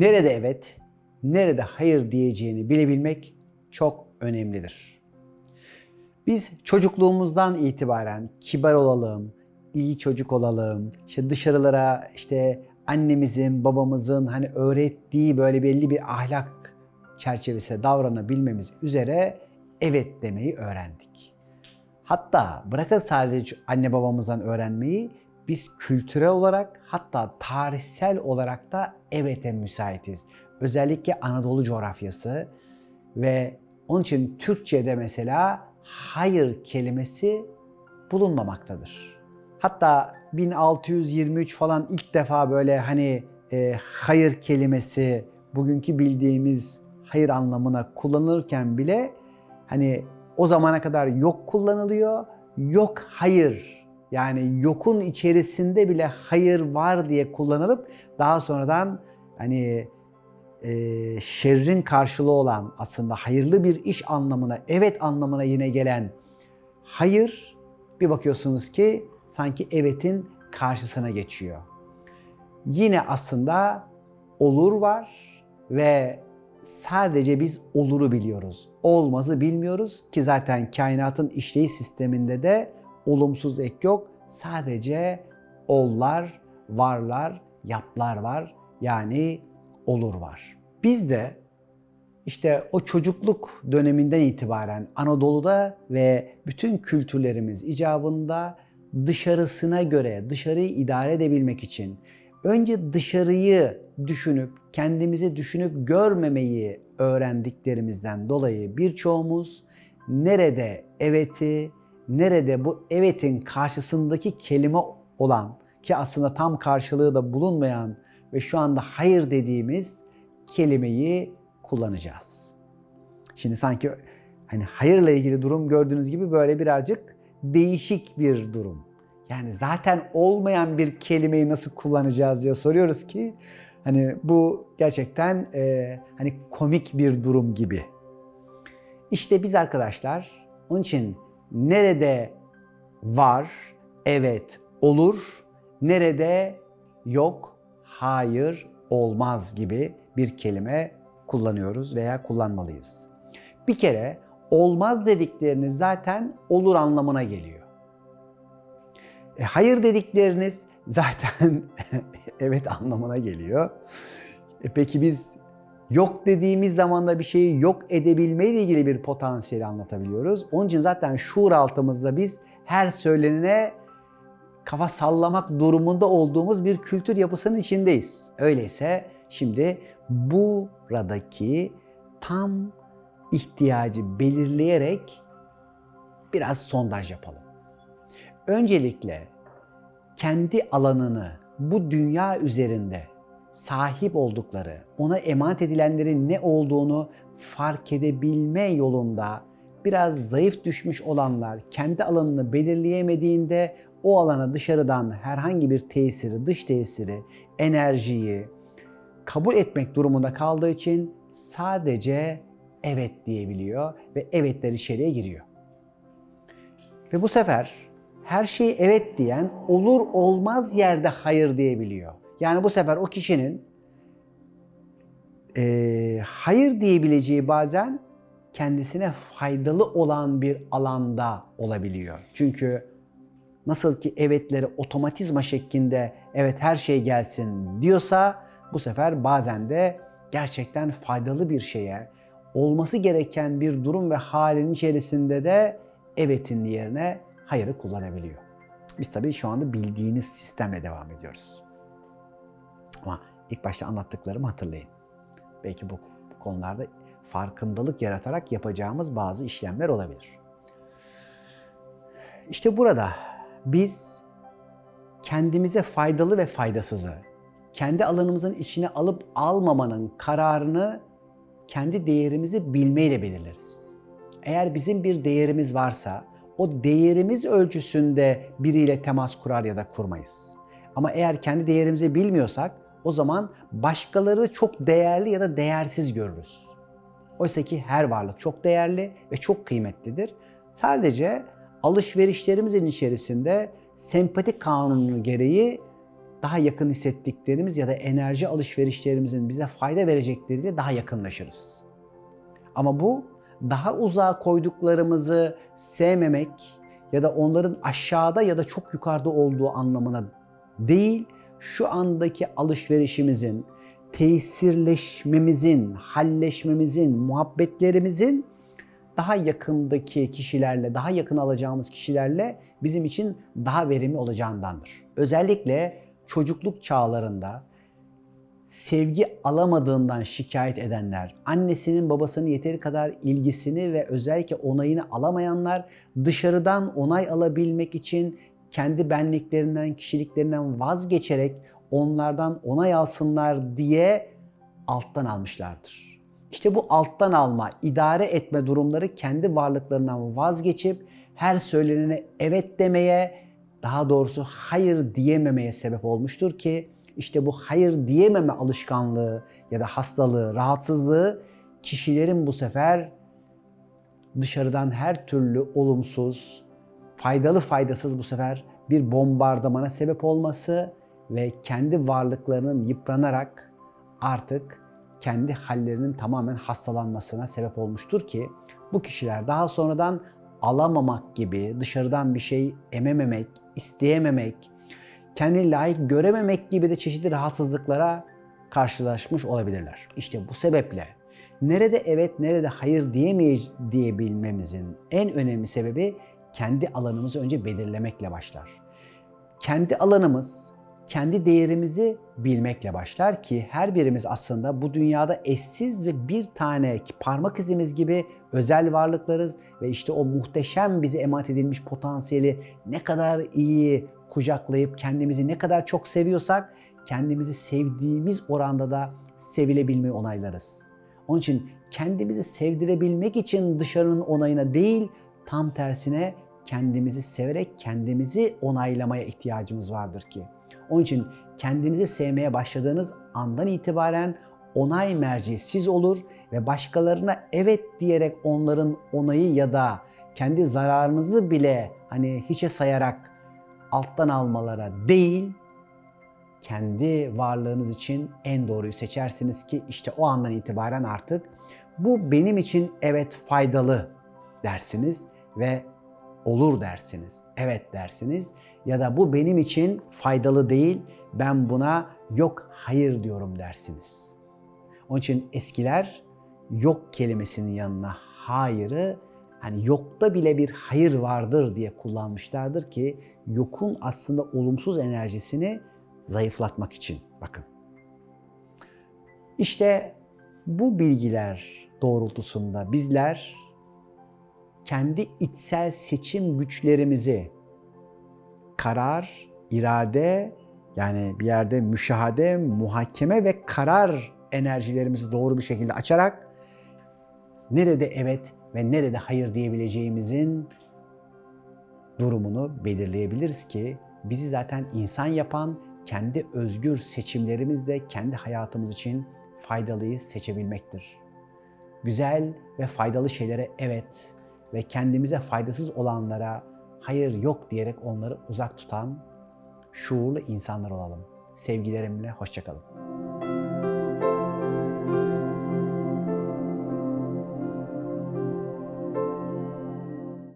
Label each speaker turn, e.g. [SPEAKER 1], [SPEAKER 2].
[SPEAKER 1] nerede evet, nerede hayır diyeceğini bilebilmek çok önemlidir. Biz çocukluğumuzdan itibaren kibar olalım, iyi çocuk olalım, işte dışarılara işte annemizin, babamızın hani öğrettiği böyle belli bir ahlak çerçevesinde davranabilmemiz üzere evet demeyi öğrendik. Hatta bırakın sadece anne babamızdan öğrenmeyi, biz kültürel olarak hatta tarihsel olarak da evete müsaitiz. Özellikle Anadolu coğrafyası ve onun için Türkçe'de mesela hayır kelimesi bulunmamaktadır. Hatta 1623 falan ilk defa böyle hani e, hayır kelimesi bugünkü bildiğimiz hayır anlamına kullanılırken bile hani o zamana kadar yok kullanılıyor. Yok hayır yani yokun içerisinde bile hayır var diye kullanılıp daha sonradan hani e, şerrin karşılığı olan aslında hayırlı bir iş anlamına, evet anlamına yine gelen hayır bir bakıyorsunuz ki sanki evetin karşısına geçiyor. Yine aslında olur var ve sadece biz oluru biliyoruz. Olmazı bilmiyoruz ki zaten kainatın işleyiş sisteminde de olumsuz ek yok. Sadece ollar, varlar, yaplar var. Yani olur var. Biz de işte o çocukluk döneminden itibaren Anadolu'da ve bütün kültürlerimiz icabında dışarısına göre, dışarıyı idare edebilmek için önce dışarıyı düşünüp, kendimizi düşünüp görmemeyi öğrendiklerimizden dolayı birçoğumuz nerede eveti, nerede bu evetin karşısındaki kelime olan ki aslında tam karşılığı da bulunmayan ve şu anda hayır dediğimiz kelimeyi kullanacağız. Şimdi sanki hani hayırla ilgili durum gördüğünüz gibi böyle birazcık değişik bir durum. Yani zaten olmayan bir kelimeyi nasıl kullanacağız diye soruyoruz ki hani bu gerçekten e, hani komik bir durum gibi. İşte biz arkadaşlar onun için nerede var, evet, olur, nerede yok, hayır, olmaz gibi bir kelime kullanıyoruz veya kullanmalıyız. Bir kere olmaz dedikleriniz zaten olur anlamına geliyor. E, hayır dedikleriniz zaten evet anlamına geliyor. E, peki biz yok dediğimiz zaman da bir şeyi yok edebilmeyle ilgili bir potansiyeli anlatabiliyoruz. Onun için zaten şuur altımızda biz her söylenene kafa sallamak durumunda olduğumuz bir kültür yapısının içindeyiz. Öyleyse şimdi buradaki tam ihtiyacı belirleyerek biraz sondaj yapalım. Öncelikle kendi alanını bu dünya üzerinde sahip oldukları, ona emanet edilenlerin ne olduğunu fark edebilme yolunda biraz zayıf düşmüş olanlar kendi alanını belirleyemediğinde o alana dışarıdan herhangi bir tesiri, dış tesiri, enerjiyi kabul etmek durumunda kaldığı için sadece evet diyebiliyor ve evetler içeriye giriyor. Ve bu sefer her şeyi evet diyen olur olmaz yerde hayır diyebiliyor. Yani bu sefer o kişinin e, hayır diyebileceği bazen kendisine faydalı olan bir alanda olabiliyor. Çünkü nasıl ki evetleri otomatizma şeklinde evet her şey gelsin diyorsa bu sefer bazen de gerçekten faydalı bir şeye, olması gereken bir durum ve halin içerisinde de evetin yerine hayırı kullanabiliyor. Biz tabii şu anda bildiğiniz sistemle devam ediyoruz. Ama ilk başta anlattıklarımı hatırlayın. Belki bu konularda farkındalık yaratarak yapacağımız bazı işlemler olabilir. İşte burada biz kendimize faydalı ve faydasızı, kendi alanımızın içine alıp almamanın kararını kendi değerimizi bilmeyle belirleriz. Eğer bizim bir değerimiz varsa o değerimiz ölçüsünde biriyle temas kurar ya da kurmayız. Ama eğer kendi değerimizi bilmiyorsak o zaman başkaları çok değerli ya da değersiz görürüz. Oysa ki her varlık çok değerli ve çok kıymetlidir. Sadece alışverişlerimizin içerisinde sempatik kanunu gereği daha yakın hissettiklerimiz ya da enerji alışverişlerimizin bize fayda verecekleriyle daha yakınlaşırız. Ama bu daha uzağa koyduklarımızı sevmemek ya da onların aşağıda ya da çok yukarıda olduğu anlamına değil, şu andaki alışverişimizin, tesirleşmemizin, halleşmemizin, muhabbetlerimizin daha yakındaki kişilerle, daha yakın alacağımız kişilerle bizim için daha verimli olacağındandır. Özellikle çocukluk çağlarında sevgi alamadığından şikayet edenler, annesinin babasının yeteri kadar ilgisini ve özellikle onayını alamayanlar dışarıdan onay alabilmek için kendi benliklerinden, kişiliklerinden vazgeçerek onlardan onay alsınlar diye alttan almışlardır. İşte bu alttan alma, idare etme durumları kendi varlıklarından vazgeçip her söylenene evet demeye, daha doğrusu hayır diyememeye sebep olmuştur ki işte bu hayır diyememe alışkanlığı ya da hastalığı, rahatsızlığı kişilerin bu sefer dışarıdan her türlü olumsuz, faydalı faydasız bu sefer bir bombardımana sebep olması ve kendi varlıklarının yıpranarak artık kendi hallerinin tamamen hastalanmasına sebep olmuştur ki bu kişiler daha sonradan alamamak gibi, dışarıdan bir şey emememek, isteyememek, kendini layık görememek gibi de çeşitli rahatsızlıklara karşılaşmış olabilirler. İşte bu sebeple nerede evet nerede hayır diyemeyiz diyebilmemizin en önemli sebebi kendi alanımızı önce belirlemekle başlar. Kendi alanımız, kendi değerimizi bilmekle başlar ki her birimiz aslında bu dünyada eşsiz ve bir tane parmak izimiz gibi özel varlıklarız ve işte o muhteşem bize emanet edilmiş potansiyeli ne kadar iyi kucaklayıp kendimizi ne kadar çok seviyorsak kendimizi sevdiğimiz oranda da sevilebilmeyi onaylarız. Onun için kendimizi sevdirebilmek için dışarının onayına değil tam tersine kendimizi severek kendimizi onaylamaya ihtiyacımız vardır ki. Onun için kendinizi sevmeye başladığınız andan itibaren onay merci siz olur ve başkalarına evet diyerek onların onayı ya da kendi zararınızı bile hani hiçe sayarak alttan almalara değil kendi varlığınız için en doğruyu seçersiniz ki işte o andan itibaren artık bu benim için evet faydalı dersiniz ve olur dersiniz. Evet dersiniz ya da bu benim için faydalı değil. Ben buna yok hayır diyorum dersiniz. Onun için eskiler yok kelimesinin yanına hayırı hani yokta bile bir hayır vardır diye kullanmışlardır ki yokun aslında olumsuz enerjisini zayıflatmak için. Bakın. İşte bu bilgiler doğrultusunda bizler kendi içsel seçim güçlerimizi karar, irade yani bir yerde müşahede, muhakeme ve karar enerjilerimizi doğru bir şekilde açarak nerede evet ve nerede hayır diyebileceğimizin durumunu belirleyebiliriz ki bizi zaten insan yapan kendi özgür seçimlerimizle kendi hayatımız için faydalıyı seçebilmektir. Güzel ve faydalı şeylere evet ve kendimize faydasız olanlara hayır yok diyerek onları uzak tutan şuurlu insanlar olalım. Sevgilerimle hoşçakalın.